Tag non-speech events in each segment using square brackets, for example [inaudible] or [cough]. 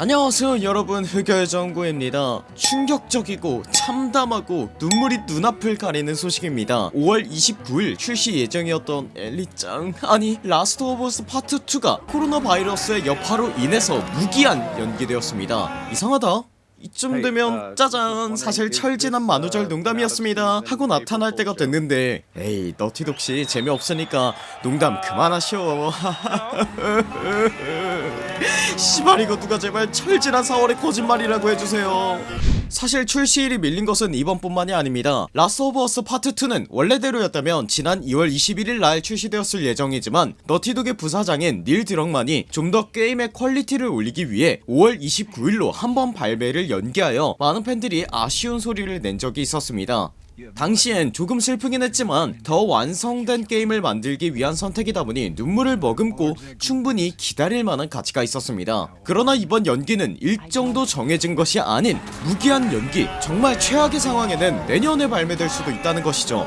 안녕하세요 여러분. 흑열정구입니다. 충격적이고 참담하고 눈물이 눈앞을 가리는 소식입니다. 5월 29일 출시 예정이었던 엘리짱 아니 라스트 오브 어스 파트 2가 코로나 바이러스의 여파로 인해서 무기한 연기되었습니다. 이상하다 이쯤 되면 짜잔 사실 철 지난 만우절 농담이었습니다. 하고 나타날 때가 됐는데 에이 너티독씨 재미없으니까 농담 그만하시오. [laughs] 씨발 이거 누가 제발 철 지난 4월의 거짓말이라고 해주세요 사실 출시일이 밀린 것은 이번뿐만이 아닙니다. 라스트 오브 어스 파트 2는 원래대로였다면 지난 2월 21일 날 출시되었을 예정이지만 너티독의 부사장인 닐 드럭만이 좀 더 게임의 퀄리티를 올리기 위해 5월 29일로 한 번 발매를 연기하여 많은 팬들이 아쉬운 소리를 낸 적이 있었습니다 당시엔 조금 슬프긴 했지만 더 완성된 게임을 만들기 위한 선택이다 보니 눈물을 머금고 충분히 기다릴 만한 가치가 있었습니다. 그러나 이번 연기는 일정도 정해진 것이 아닌 무기한 연기 정말 최악의 상황에는 내년에 발매될 수도 있다는 것이죠.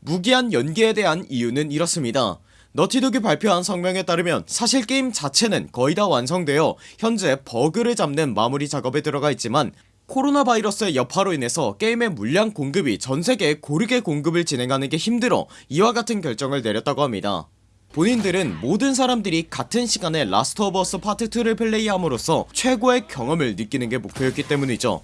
무기한 연기에 대한 이유는 이렇습니다. 너티독이 발표한 성명에 따르면 사실 게임 자체는 거의 다 완성되어 현재 버그를 잡는 마무리 작업에 들어가 있지만 코로나 바이러스의 여파로 인해서 게임의 물량 공급이 전세계에 고르게 공급을 진행하는 게 힘들어 이와 같은 결정을 내렸다고 합니다. 본인들은 모든 사람들이 같은 시간에 라스트 오브 어스 파트 2를 플레이함으로써 최고의 경험을 느끼는 게 목표였기 때문이죠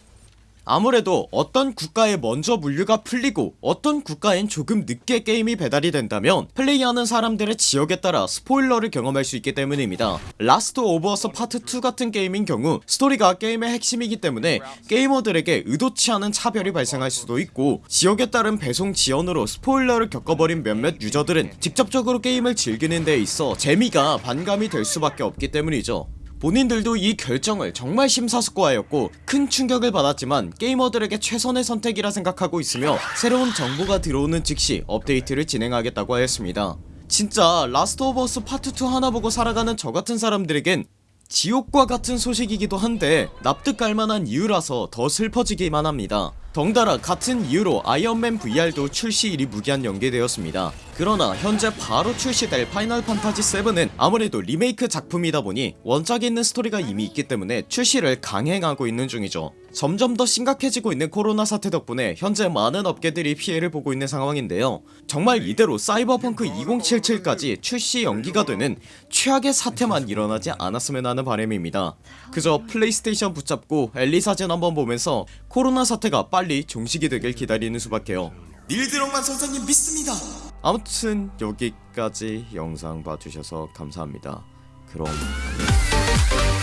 아무래도 어떤 국가에 먼저 물류가 풀리고 어떤 국가엔 조금 늦게 게임이 배달이 된다면 플레이하는 사람들의 지역에 따라 스포일러를 경험할 수 있기 때문입니다. 라스트 오브 어스 파트 2 같은 게임인 경우 스토리가 게임의 핵심이기 때문에 게이머들에게 의도치 않은 차별이 발생할 수도 있고 지역에 따른 배송 지연으로 스포일러를 겪어버린 몇몇 유저들은 직접적으로 게임을 즐기는 데 있어 재미가 반감이 될 수밖에 없기 때문이죠 본인들도 이 결정을 정말 심사숙고하였고 큰 충격을 받았지만 게이머들에게 최선의 선택이라 생각하고 있으며 새로운 정보가 들어오는 즉시 업데이트를 진행하겠다고 하였습니다. 진짜 라스트 오브 어스 파트 2 하나 보고 살아가는 저같은 사람들에겐 지옥과 같은 소식이기도 한데 납득 갈만한 이유라서 더 슬퍼지기만 합니다. 덩달아 같은 이유로 아이언맨 VR도 출시일이 무기한 연기되었습니다 그러나 현재 바로 출시될 파이널 판타지 7은 아무래도 리메이크 작품이다 보니 원작에 있는 스토리가 이미 있기 때문에 출시를 강행하고 있는 중이죠. 점점 더 심각해지고 있는 코로나 사태 덕분에 현재 많은 업계들이 피해를 보고 있는 상황인데요. 정말 이대로 사이버펑크 2077까지 출시 연기가 되는 최악의 사태만 일어나지 않았으면 하는 바람입니다. 그저 플레이스테이션 붙잡고 엘리 사진 한번 보면서 코로나 사태가 빨리 종식이 되길 기다리는 수밖에요. 닐드럭만 선생님 믿습니다 아무튼 여기까지 영상 봐주셔서 감사합니다. 그럼 안녕